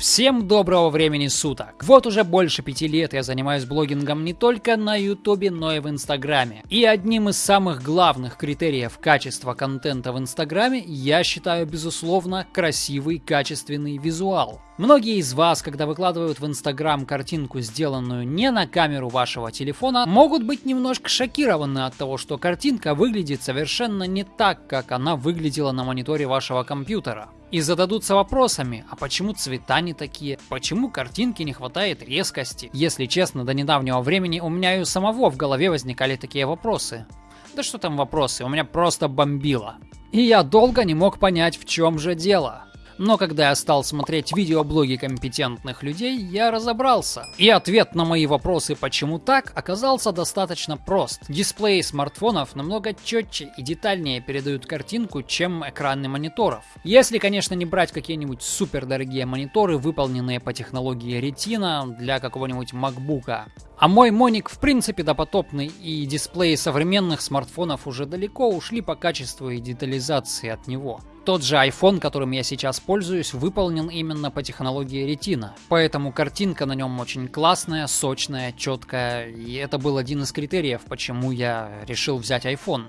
Всем доброго времени суток! Вот уже больше пяти лет я занимаюсь блогингом не только на ютубе, но и в инстаграме. И одним из самых главных критериев качества контента в инстаграме я считаю безусловно красивый качественный визуал. Многие из вас, когда выкладывают в Инстаграм картинку, сделанную не на камеру вашего телефона, могут быть немножко шокированы от того, что картинка выглядит совершенно не так, как она выглядела на мониторе вашего компьютера. И зададутся вопросами, а почему цвета не такие, почему картинки не хватает резкости. Если честно, до недавнего времени у меня и у самого в голове возникали такие вопросы. Да что там вопросы, у меня просто бомбило. И я долго не мог понять, в чем же дело. Но когда я стал смотреть видеоблоги компетентных людей, я разобрался. И ответ на мои вопросы «почему так?» оказался достаточно прост. Дисплеи смартфонов намного четче и детальнее передают картинку, чем экраны мониторов. Если, конечно, не брать какие-нибудь супер дорогие мониторы, выполненные по технологии Retina для какого-нибудь MacBook. А мой Моник в принципе допотопный, и дисплеи современных смартфонов уже далеко ушли по качеству и детализации от него. Тот же iPhone, которым я сейчас пользуюсь, выполнен именно по технологии Retina. Поэтому картинка на нем очень классная, сочная, четкая. И это был один из критериев, почему я решил взять iPhone.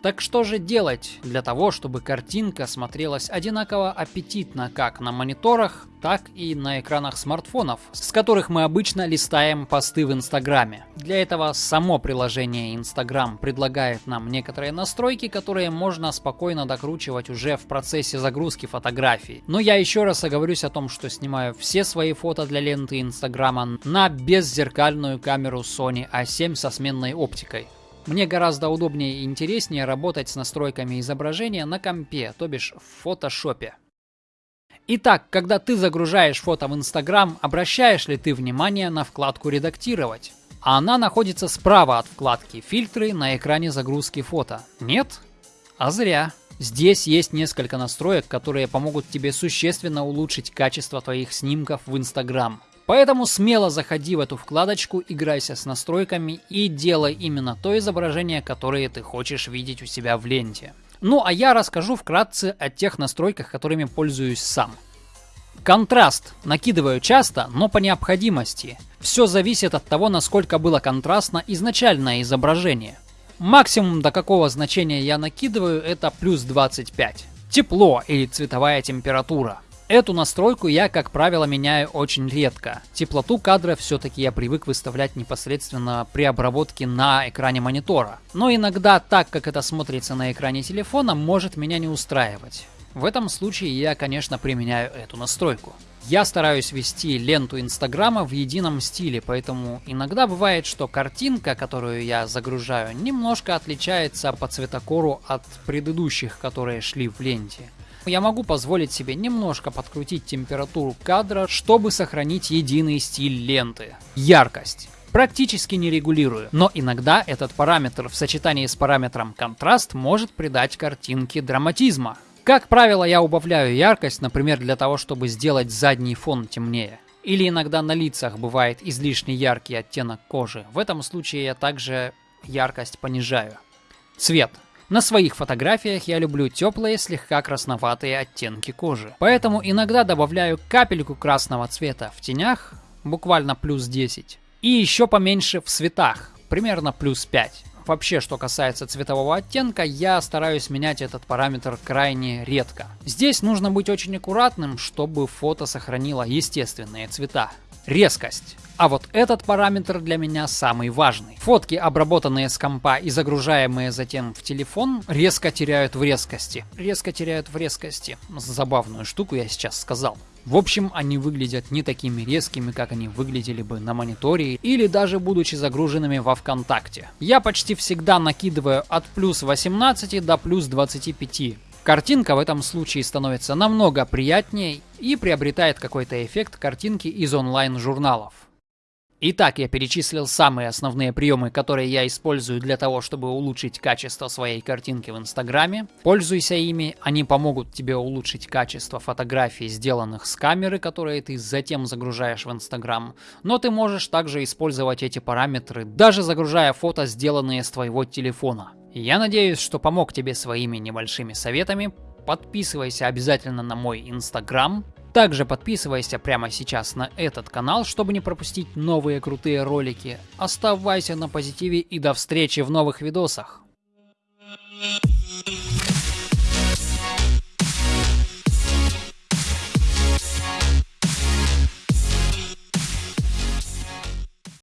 Так что же делать для того, чтобы картинка смотрелась одинаково аппетитно как на мониторах, так и на экранах смартфонов, с которых мы обычно листаем посты в Инстаграме. Для этого само приложение Инстаграм предлагает нам некоторые настройки, которые можно спокойно докручивать уже в процессе загрузки фотографий. Но я еще раз оговорюсь о том, что снимаю все свои фото для ленты Инстаграма на беззеркальную камеру Sony A7 со сменной оптикой. Мне гораздо удобнее и интереснее работать с настройками изображения на компе, то бишь в фотошопе. Итак, когда ты загружаешь фото в Инстаграм, обращаешь ли ты внимание на вкладку «Редактировать»? А она находится справа от вкладки «Фильтры» на экране загрузки фото. Нет? А зря. Здесь есть несколько настроек, которые помогут тебе существенно улучшить качество твоих снимков в Инстаграм. Поэтому смело заходи в эту вкладочку, играйся с настройками и делай именно то изображение, которое ты хочешь видеть у себя в ленте. Ну а я расскажу вкратце о тех настройках, которыми пользуюсь сам. Контраст накидываю часто, но по необходимости. Все зависит от того, насколько было контрастно изначальное изображение. Максимум до какого значения я накидываю это плюс 25. Тепло или цветовая температура. Эту настройку я, как правило, меняю очень редко. Теплоту кадра все-таки я привык выставлять непосредственно при обработке на экране монитора. Но иногда так, как это смотрится на экране телефона, может меня не устраивать. В этом случае я, конечно, применяю эту настройку. Я стараюсь вести ленту Инстаграма в едином стиле, поэтому иногда бывает, что картинка, которую я загружаю, немножко отличается по цветокору от предыдущих, которые шли в ленте я могу позволить себе немножко подкрутить температуру кадра, чтобы сохранить единый стиль ленты. Яркость практически не регулирую, но иногда этот параметр в сочетании с параметром контраст может придать картинке драматизма. Как правило, я убавляю яркость, например, для того, чтобы сделать задний фон темнее. Или иногда на лицах бывает излишне яркий оттенок кожи. В этом случае я также яркость понижаю. Цвет. На своих фотографиях я люблю теплые, слегка красноватые оттенки кожи. Поэтому иногда добавляю капельку красного цвета в тенях, буквально плюс 10. И еще поменьше в цветах, примерно плюс 5. Вообще, что касается цветового оттенка, я стараюсь менять этот параметр крайне редко. Здесь нужно быть очень аккуратным, чтобы фото сохранило естественные цвета. Резкость. А вот этот параметр для меня самый важный. Фотки, обработанные с компа и загружаемые затем в телефон, резко теряют в резкости. Резко теряют в резкости. Забавную штуку я сейчас сказал. В общем, они выглядят не такими резкими, как они выглядели бы на мониторе или даже будучи загруженными во ВКонтакте. Я почти всегда накидываю от плюс 18 до плюс 25. Картинка в этом случае становится намного приятнее и приобретает какой-то эффект картинки из онлайн-журналов. Итак, я перечислил самые основные приемы, которые я использую для того, чтобы улучшить качество своей картинки в Инстаграме. Пользуйся ими, они помогут тебе улучшить качество фотографий, сделанных с камеры, которые ты затем загружаешь в Инстаграм. Но ты можешь также использовать эти параметры, даже загружая фото, сделанные с твоего телефона. Я надеюсь, что помог тебе своими небольшими советами. Подписывайся обязательно на мой Инстаграм, Также подписывайся прямо сейчас на этот канал, чтобы не пропустить новые крутые ролики. Оставайся на позитиве и до встречи в новых видосах. Thank you.